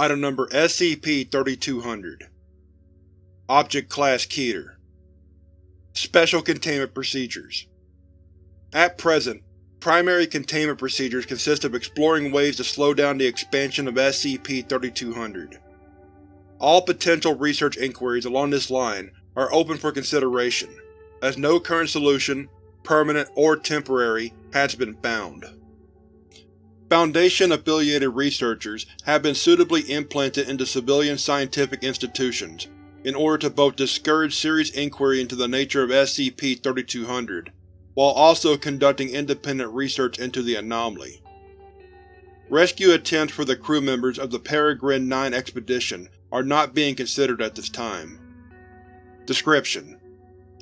Item Number SCP-3200 Object Class Keter Special Containment Procedures At present, primary containment procedures consist of exploring ways to slow down the expansion of SCP-3200. All potential research inquiries along this line are open for consideration, as no current solution, permanent or temporary, has been found. Foundation-affiliated researchers have been suitably implanted into civilian scientific institutions in order to both discourage serious inquiry into the nature of SCP-3200, while also conducting independent research into the anomaly. Rescue attempts for the crew members of the Peregrine 9 expedition are not being considered at this time. Description: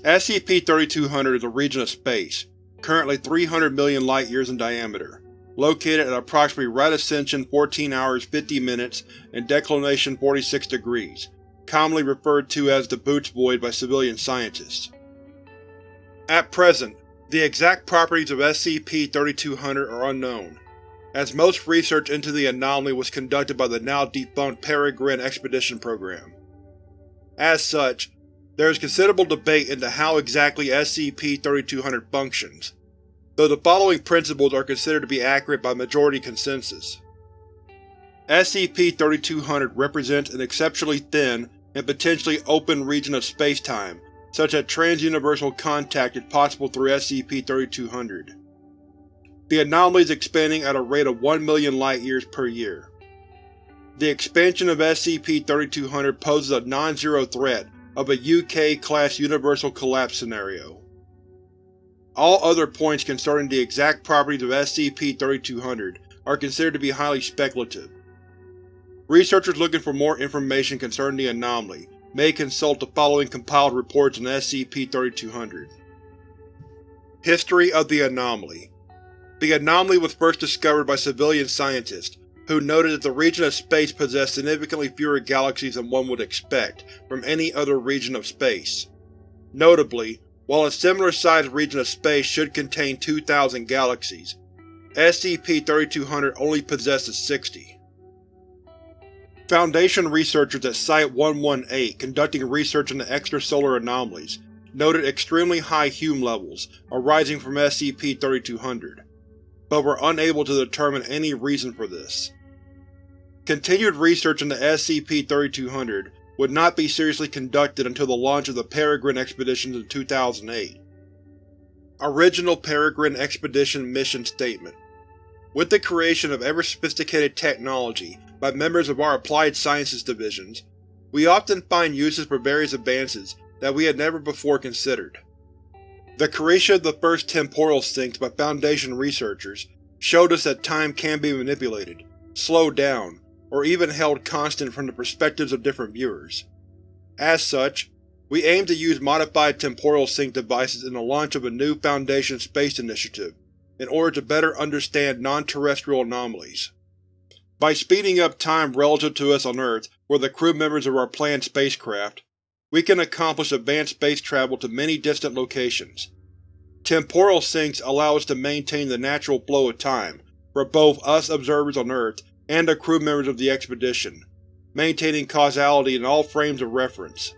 SCP-3200 is a region of space, currently 300 million light-years in diameter, located at approximately right ascension 14 hours 50 minutes and declination 46 degrees, commonly referred to as the Boötes Void by civilian scientists. At present, the exact properties of SCP-3200 are unknown, as most research into the anomaly was conducted by the now-defunct Peregrine Expedition Program. As such, there is considerable debate into how exactly SCP-3200 functions, though the following principles are considered to be accurate by majority consensus. SCP-3200 represents an exceptionally thin and potentially open region of spacetime, such that transuniversal contact is possible through SCP-3200. The anomaly is expanding at a rate of 1 million light-years per year. The expansion of SCP-3200 poses a non-zero threat of a UK-class universal collapse scenario. All other points concerning the exact properties of SCP-3200 are considered to be highly speculative. Researchers looking for more information concerning the anomaly may consult the following compiled reports on SCP-3200. History of the Anomaly The anomaly was first discovered by civilian scientists, who noted that the region of space possessed significantly fewer galaxies than one would expect from any other region of space. Notably, while a similar-sized region of space should contain 2,000 galaxies, SCP-3200 only possesses 60. Foundation researchers at Site-118 conducting research into extrasolar anomalies noted extremely high Hume levels arising from SCP-3200, but were unable to determine any reason for this. Continued research into SCP-3200 would not be seriously conducted until the launch of the Peregrine expeditions in 2008. Original Peregrine Expedition Mission Statement With the creation of ever-sophisticated technology by members of our Applied Sciences divisions, we often find uses for various advances that we had never before considered. The creation of the first temporal sinks by Foundation researchers showed us that time can be manipulated, slowed down, or even held constant from the perspectives of different viewers. As such, we aim to use modified temporal sink devices in the launch of a new Foundation space initiative in order to better understand non-terrestrial anomalies. By speeding up time relative to us on Earth or the crew members of our planned spacecraft, we can accomplish advanced space travel to many distant locations. Temporal sinks allow us to maintain the natural flow of time for both us observers on Earth and the crew members of the expedition, maintaining causality in all frames of reference.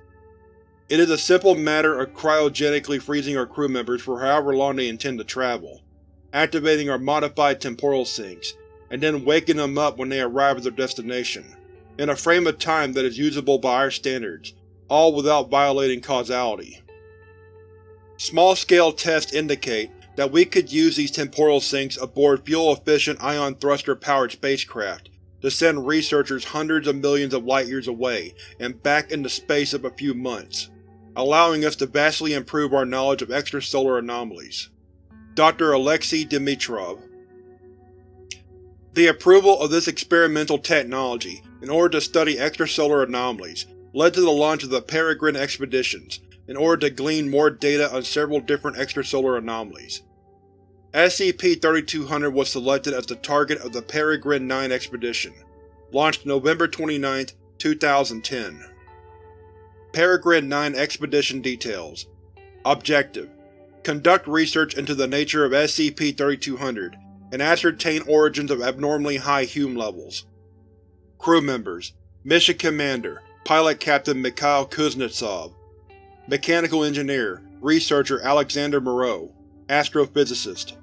It is a simple matter of cryogenically freezing our crew members for however long they intend to travel, activating our modified temporal sinks, and then waking them up when they arrive at their destination, in a frame of time that is usable by our standards, all without violating causality. Small-scale tests indicate that we could use these temporal sinks aboard fuel-efficient ion thruster-powered spacecraft to send researchers hundreds of millions of light-years away and back into space of a few months, allowing us to vastly improve our knowledge of extrasolar anomalies. Dr. Alexei Dimitrov The approval of this experimental technology in order to study extrasolar anomalies led to the launch of the Peregrine expeditions in order to glean more data on several different extrasolar anomalies. SCP-3200 was selected as the target of the Peregrine 9 expedition, launched November 29, 2010. Peregrine 9 Expedition Details. Objective: Conduct research into the nature of SCP-3200 and ascertain origins of abnormally high Hume levels. Crew members. Mission Commander, Pilot Captain Mikhail Kuznetsov. Mechanical Engineer, Researcher Alexander Moreau, Astrophysicist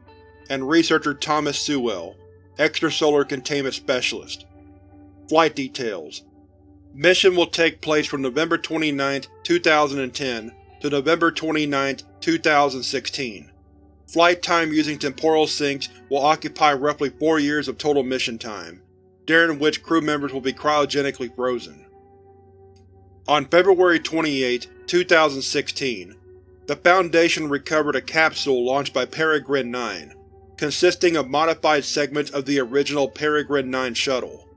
and Researcher Thomas Sewell, Extrasolar Containment Specialist. Flight Details Mission will take place from November 29, 2010 to November 29, 2016. Flight time using temporal sinks will occupy roughly four years of total mission time, during which crew members will be cryogenically frozen. On February 28, 2016, the Foundation recovered a capsule launched by Peregrine 9, consisting of modified segments of the original Peregrine 9 shuttle.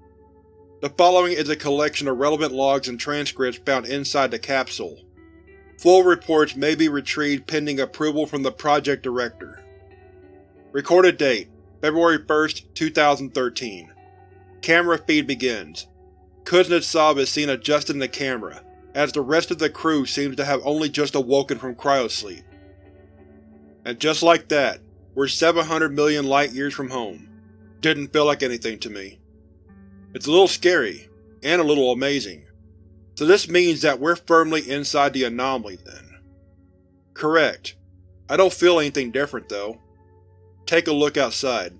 The following is a collection of relevant logs and transcripts found inside the capsule. Full reports may be retrieved pending approval from the Project Director. Recorded date: February 1, 2013 Camera feed begins. Kuznetsov is seen adjusting the camera, as the rest of the crew seems to have only just awoken from cryosleep. And just like that, we're 700 million light-years from home. Didn't feel like anything to me. It's a little scary, and a little amazing. So this means that we're firmly inside the anomaly, then. Correct. I don't feel anything different, though. Take a look outside.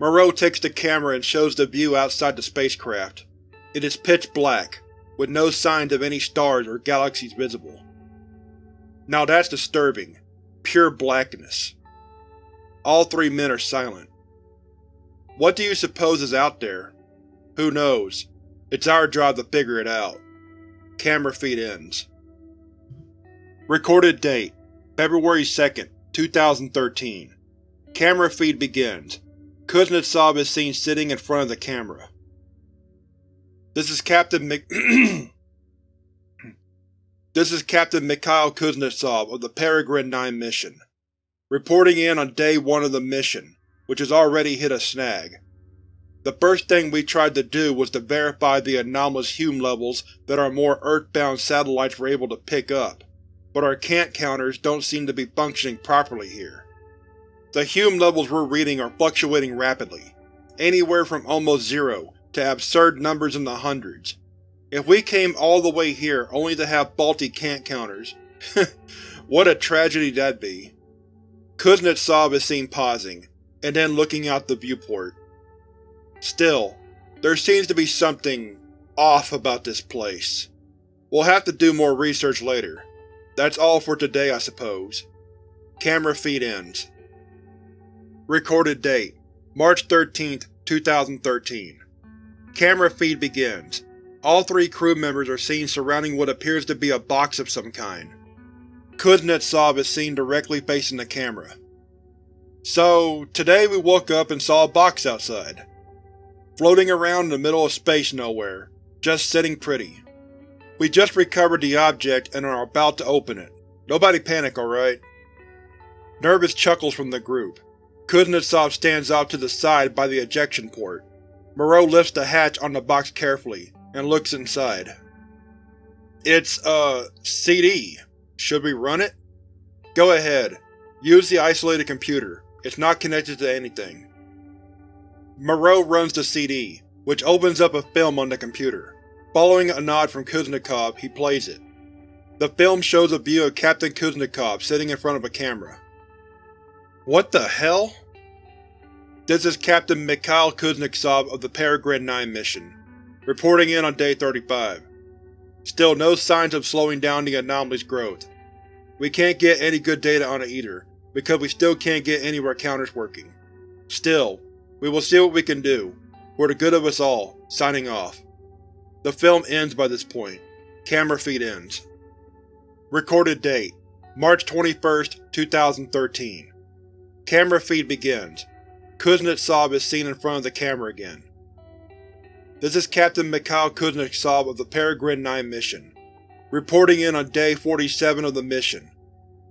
Moreau takes the camera and shows the view outside the spacecraft. It is pitch black, with no signs of any stars or galaxies visible. Now that's disturbing. Pure blackness. All three men are silent. What do you suppose is out there? Who knows? It's our job to figure it out. Camera feed ends. Recorded date: February 2, 2013 Camera feed begins. Kuznetsov is seen sitting in front of the camera. This is Captain Mik This is Captain Mikhail Kuznetsov of the Peregrine 9 mission. Reporting in on Day 1 of the mission, which has already hit a snag. The first thing we tried to do was to verify the anomalous Hume levels that our more Earthbound satellites were able to pick up, but our Kant counters don't seem to be functioning properly here. The Hume levels we're reading are fluctuating rapidly, anywhere from almost zero to absurd numbers in the hundreds. If we came all the way here only to have faulty Kant counters, what a tragedy that'd be. Kuznetsov is seen pausing, and then looking out the viewport. Still, there seems to be something off about this place. We'll have to do more research later. That's all for today, I suppose. Camera feed ends. Recorded date: March 13, 2013 Camera feed begins. All three crew members are seen surrounding what appears to be a box of some kind. Kuznetsov is seen directly facing the camera. So, today we woke up and saw a box outside. Floating around in the middle of space nowhere, just sitting pretty. We just recovered the object and are about to open it. Nobody panic, alright? Nervous chuckles from the group. Kuznetsov stands off to the side by the ejection port. Moreau lifts the hatch on the box carefully, and looks inside. It's, uh, CD. Should we run it? Go ahead. Use the isolated computer. It's not connected to anything. Moreau runs the CD, which opens up a film on the computer. Following a nod from Kuznetsov, he plays it. The film shows a view of Captain Kuznetsov sitting in front of a camera. What the hell? This is Captain Mikhail Kuznetsov of the Peregrine 9 mission, reporting in on Day 35. Still no signs of slowing down the anomaly's growth. We can't get any good data on it either, because we still can't get any of our counters working. Still, we will see what we can do, for the good of us all, signing off. The film ends by this point. Camera feed ends. Recorded date: March 21, 2013 Camera feed begins. Kuznetsov is seen in front of the camera again. This is Captain Mikhail Kuznetsov of the Peregrine 9 mission, reporting in on Day 47 of the mission.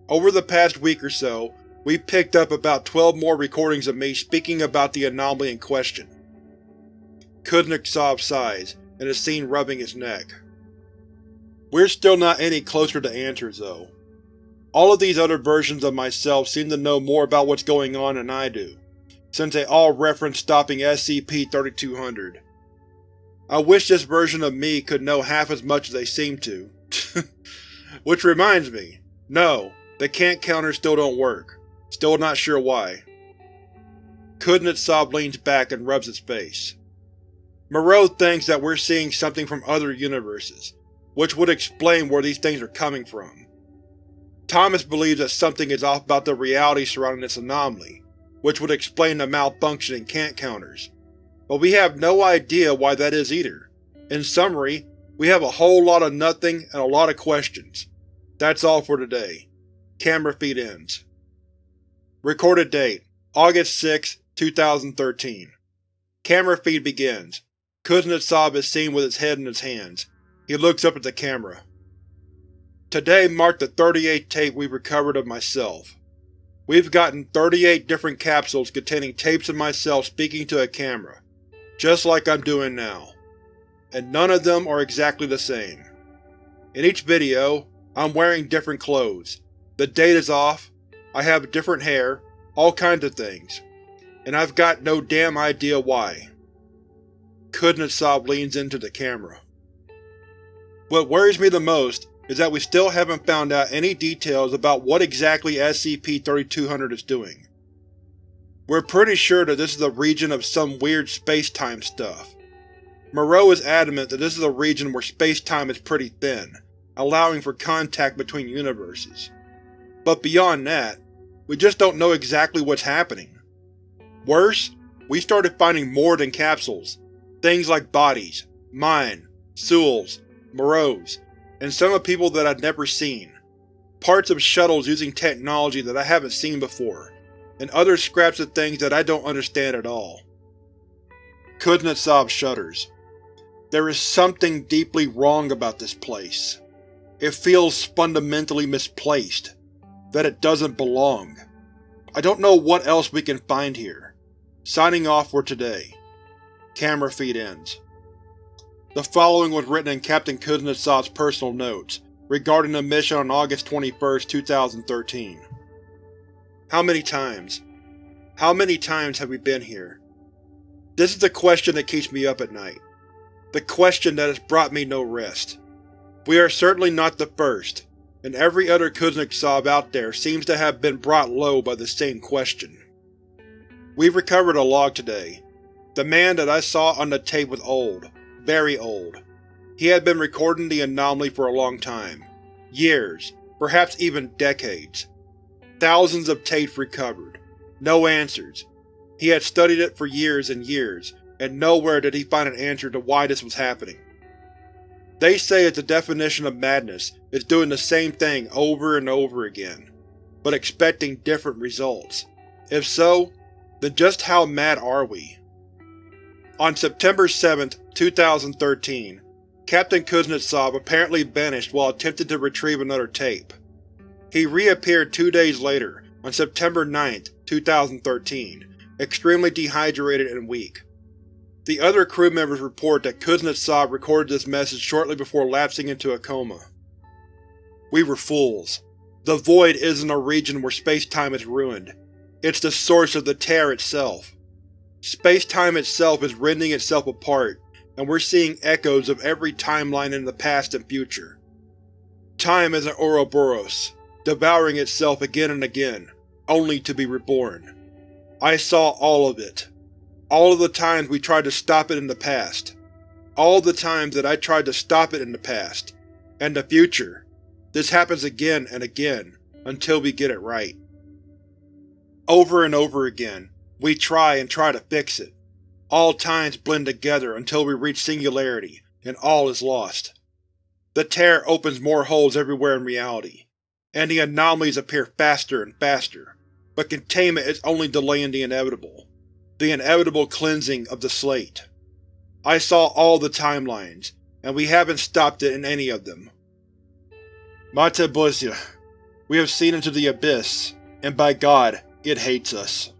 Over the past week or so, we've picked up about 12 more recordings of me speaking about the anomaly in question. Kuznetsov sighs, and is seen rubbing his neck. We're still not any closer to answers, though. All of these other versions of myself seem to know more about what's going on than I do, since they all reference stopping SCP-3200. I wish this version of me could know half as much as they seem to. Which reminds me, no, the Kant counters still don't work. Still not sure why. Couldn't Kuznetsov leans back and rubs his face. Moreau thinks that we're seeing something from other universes, which would explain where these things are coming from. Thomas believes that something is off about the reality surrounding this anomaly, which would explain the malfunction in Kant counters. But we have no idea why that is either. In summary, we have a whole lot of nothing and a lot of questions. That's all for today. Camera feed ends. Recorded date August 6, 2013 Camera feed begins. Kuznetsov is seen with his head in his hands. He looks up at the camera. Today marked the 38th tape we've recovered of myself. We've gotten 38 different capsules containing tapes of myself speaking to a camera, just like I'm doing now. And none of them are exactly the same. In each video, I'm wearing different clothes, the date is off, I have different hair, all kinds of things. And I've got no damn idea why. Kuznetsov leans into the camera. What worries me the most is that we still haven't found out any details about what exactly SCP-3200 is doing. We're pretty sure that this is a region of some weird space-time stuff. Moreau is adamant that this is a region where space-time is pretty thin, allowing for contact between universes. But beyond that, we just don't know exactly what's happening. Worse, we started finding more than capsules. Things like bodies, mine, Sewell's, Moreau's, and some of people that I'd never seen. Parts of shuttles using technology that I haven't seen before, and other scraps of things that I don't understand at all. Kuznetsov shudders. There is something deeply wrong about this place. It feels fundamentally misplaced. That it doesn't belong. I don't know what else we can find here. Signing off for today. Camera feed ends. The following was written in Captain Kuznetsov's personal notes, regarding the mission on August 21, 2013. How many times? How many times have we been here? This is the question that keeps me up at night. The question that has brought me no rest. We are certainly not the first, and every other Kuznetsov out there seems to have been brought low by the same question. We've recovered a log today. The man that I saw on the tape was old, very old. He had been recording the anomaly for a long time. Years, perhaps even decades. Thousands of tapes recovered. No answers. He had studied it for years and years, and nowhere did he find an answer to why this was happening. They say it's the definition of madness is doing the same thing over and over again, but expecting different results. If so, then just how mad are we? On September 7, 2013, Captain Kuznetsov apparently vanished while attempting to retrieve another tape. He reappeared two days later, on September 9, 2013, extremely dehydrated and weak. The other crew members report that Kuznetsov recorded this message shortly before lapsing into a coma. We were fools. The Void isn't a region where space-time is ruined. It's the source of the tear itself. Space-time itself is rending itself apart, and we're seeing echoes of every timeline in the past and future. Time is an Ouroboros, devouring itself again and again, only to be reborn. I saw all of it. All of the times we tried to stop it in the past. All the times that I tried to stop it in the past. And the future. This happens again and again, until we get it right. Over and over again, we try and try to fix it. All times blend together until we reach singularity, and all is lost. The tear opens more holes everywhere in reality, and the anomalies appear faster and faster, but containment is only delaying the inevitable. The inevitable cleansing of the slate. I saw all the timelines, and we haven't stopped it in any of them. Boisia, we have seen into the Abyss, and by God, it hates us.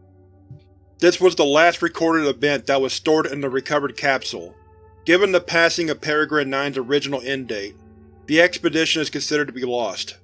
This was the last recorded event that was stored in the recovered capsule. Given the passing of Peregrine 9's original end date, the expedition is considered to be lost.